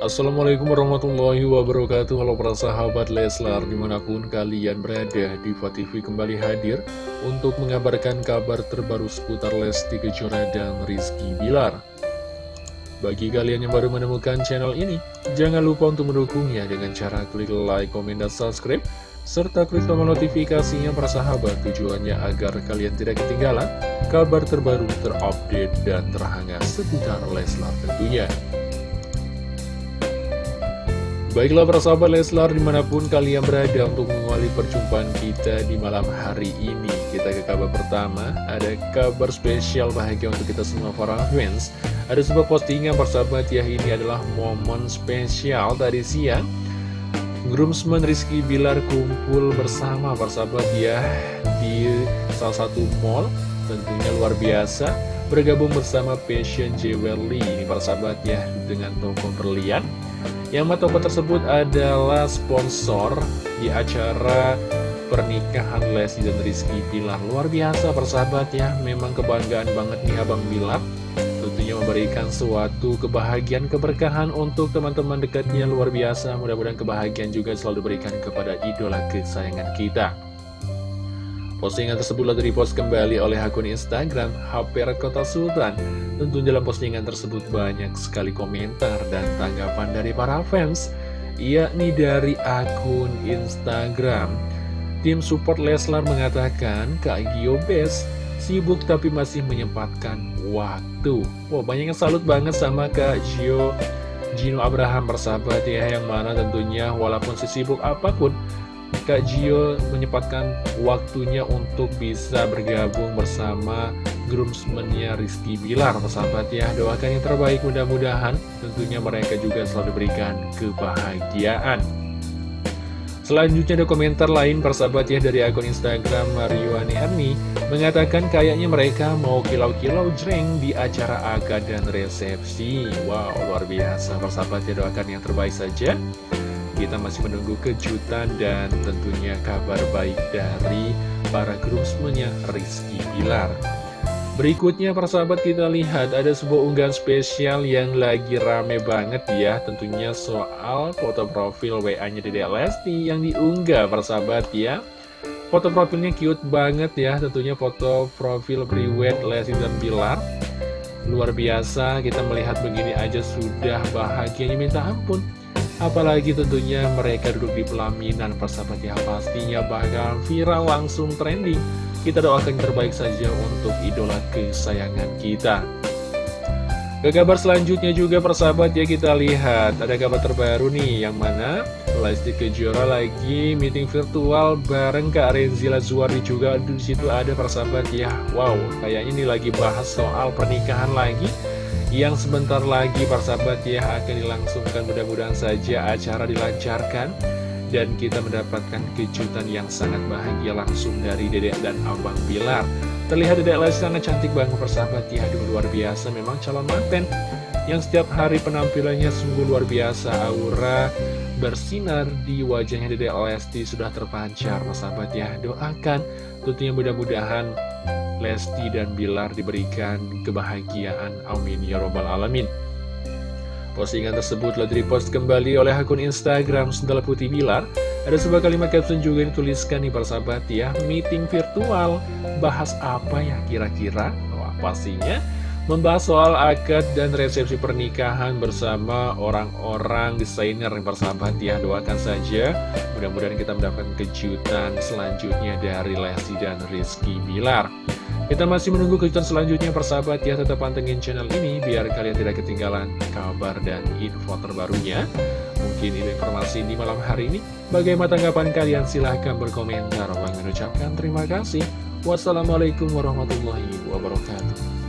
Assalamualaikum warahmatullahi wabarakatuh. Halo para sahabat Leslar Di mana pun kalian berada Diva TV kembali hadir Untuk mengabarkan kabar terbaru seputar Lesti Kejora dan Rizky Bilar. Bagi kalian yang baru menemukan channel ini Jangan lupa untuk mendukungnya Dengan cara klik like, komen, dan subscribe serta klik tombol notifikasinya para sahabat. Tujuannya agar kalian tidak ketinggalan kabar terbaru terupdate dan terhangat seputar Leslar tentunya. Baiklah para sahabat Leslar di mana pun kalian berada untuk mengawali perjumpaan kita di malam hari ini. Kita ke kabar pertama, ada kabar spesial bahagia untuk kita semua para fans. Ada sebuah postingan persahabat ya ini adalah momen spesial tadi siang. Groomsman Rizky Bilar kumpul bersama persahabat ya di salah satu mall. Tentunya luar biasa. Bergabung bersama Passion Jewelry ini persahabat ya dengan toko berlian yang toko tersebut adalah sponsor di acara pernikahan Lesti dan Rizky Bilar. Luar biasa persahabat ya, memang kebanggaan banget nih Abang Bilar. Tentunya memberikan suatu kebahagiaan, keberkahan untuk teman-teman dekatnya luar biasa. Mudah-mudahan kebahagiaan juga selalu diberikan kepada idola kesayangan kita. Postingan tersebut lalu dipost kembali oleh akun Instagram HP Kota Sultan. Tentu dalam postingan tersebut banyak sekali komentar dan tanggapan dari para fans, yakni dari akun Instagram. Tim support Leslar mengatakan, Kak Gio Best sibuk tapi masih menyempatkan waktu. Wah, banyak yang salut banget sama Kak Gio Gino Abraham bersahabat ya, yang mana tentunya walaupun sesibuk apa pun, Kak Gio menyempatkan waktunya untuk bisa bergabung bersama groomsmennya Rizky Bilar Persahabat ya, doakan yang terbaik mudah-mudahan tentunya mereka juga selalu diberikan kebahagiaan. Selanjutnya ada komentar lain persahabat ya dari akun Instagram Mariwani Erni. Mengatakan kayaknya mereka mau kilau-kilau jreng di acara akad dan resepsi. Wow luar biasa persahabat ya doakan yang terbaik saja kita masih menunggu kejutan dan tentunya kabar baik dari para groomsmennya Rizky Bilar. Berikutnya persahabat kita lihat ada sebuah unggahan spesial yang lagi rame banget ya. Tentunya soal foto profil WA-nya Dede Lesti yang diunggah persahabat ya. Foto profilnya cute banget ya. Tentunya foto profil priwet Lesti dan Bilar. Luar biasa kita melihat begini aja sudah bahagianya. Minta ampun Apalagi tentunya mereka duduk di pelaminan persahabat ya pastinya bakal viral langsung trending. Kita doakan terbaik saja untuk idola kesayangan kita. Ke kabar selanjutnya juga persahabat ya kita lihat ada kabar terbaru nih yang mana Lesti Kejora lagi meeting virtual bareng Kak Renzila Zuardi juga di situ ada persahabat ya. Wow, kayaknya ini lagi bahas soal pernikahan lagi yang sebentar lagi persahabat ya akan dilangsungkan. Mudah-mudahan saja acara dilancarkan dan kita mendapatkan kejutan yang sangat bahagia langsung dari Dedek dan Abang Bilar. Terlihat Dedek Lesti cantik banget persahabat ya. Aduh luar biasa. Memang calon manten yang setiap hari penampilannya sungguh luar biasa. Aura bersinar di wajahnya Dedek Lesti sudah terpancar persahabat ya. Doakan tentunya mudah-mudahan Lesti dan Bilar diberikan kebahagiaan. Amin ya robbal alamin. Postingan tersebut telah direpost kembali oleh akun Instagram Sendal Putih Bilar. Ada sebuah kalimat caption juga yang dituliskan nih persahabat ya, meeting virtual. Bahas apa ya kira-kira? Wah pastinya membahas soal akad dan resepsi pernikahan bersama orang-orang desainer yang persahabat ya doakan saja mudah-mudahan kita mendapatkan kejutan selanjutnya dari Lesti dan Rizky Bilar kita masih menunggu kejutan selanjutnya persahabat. Ya tetap pantengin channel ini biar kalian tidak ketinggalan kabar dan info terbarunya. Mungkin ini informasi di malam hari ini. Bagaimana tanggapan kalian? Silahkan berkomentar. Bang mengucapkan terima kasih. Wassalamualaikum warahmatullahi wabarakatuh